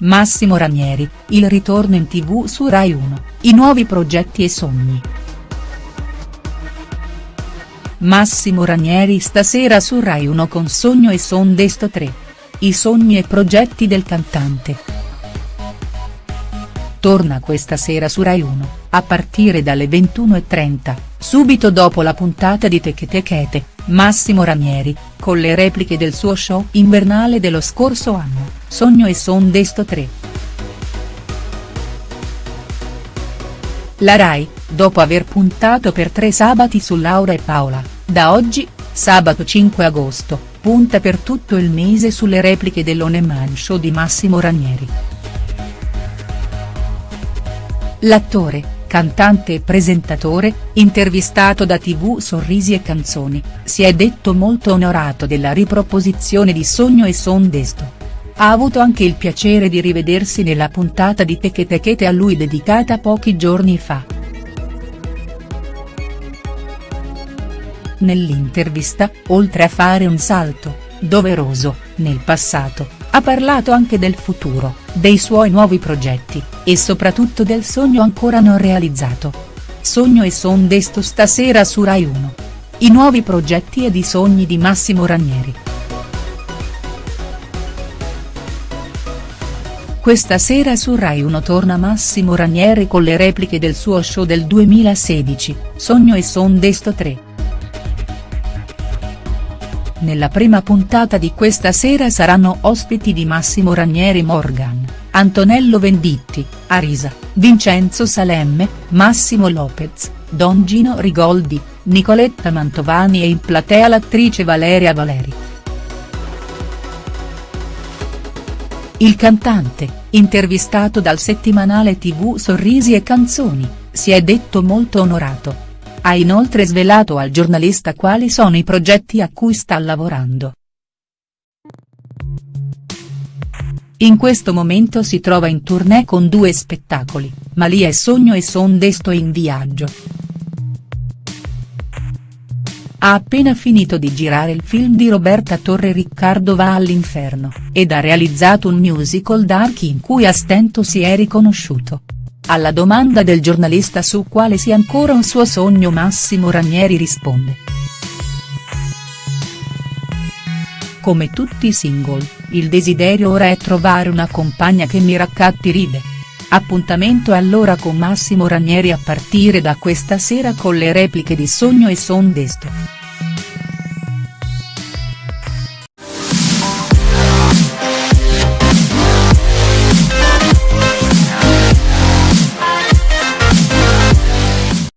Massimo Ranieri, il ritorno in tv su Rai 1, i nuovi progetti e sogni. Massimo Ranieri stasera su Rai 1 con Sogno e Son Desto 3. I sogni e progetti del cantante. Torna questa sera su Rai 1, a partire dalle 21.30, subito dopo la puntata di Teche Techete, Massimo Ranieri, con le repliche del suo show invernale dello scorso anno, Sogno e Son Desto 3. La Rai, dopo aver puntato per tre sabati su Laura e Paola, da oggi, sabato 5 agosto, punta per tutto il mese sulle repliche dell'Oneman Show di Massimo Ranieri. L'attore, cantante e presentatore, intervistato da tv Sorrisi e Canzoni, si è detto molto onorato della riproposizione di Sogno e Son Desto. Ha avuto anche il piacere di rivedersi nella puntata di Teche Techete a lui dedicata pochi giorni fa. Nell'intervista, oltre a fare un salto, doveroso, nel passato, ha parlato anche del futuro, dei suoi nuovi progetti, e soprattutto del sogno ancora non realizzato. Sogno e son desto stasera su Rai 1. I nuovi progetti ed i sogni di Massimo Ranieri. Questa sera su Rai 1 torna Massimo Ranieri con le repliche del suo show del 2016, Sogno e son desto 3. Nella prima puntata di questa sera saranno ospiti di Massimo Ranieri Morgan, Antonello Venditti, Arisa, Vincenzo Salemme, Massimo Lopez, Don Gino Rigoldi, Nicoletta Mantovani e in platea l'attrice Valeria Valeri. Il cantante, intervistato dal settimanale tv Sorrisi e Canzoni, si è detto molto onorato ha inoltre svelato al giornalista quali sono i progetti a cui sta lavorando. In questo momento si trova in tournée con due spettacoli, Malia e Sogno e Son Desto in viaggio. Ha appena finito di girare il film di Roberta Torre Riccardo va all'inferno, ed ha realizzato un musical dark in cui a stento si è riconosciuto. Alla domanda del giornalista su quale sia ancora un suo sogno Massimo Ranieri risponde. Come tutti i single, il desiderio ora è trovare una compagna che mi raccatti ride. Appuntamento allora con Massimo Ranieri a partire da questa sera con le repliche di Sogno e Son Desto.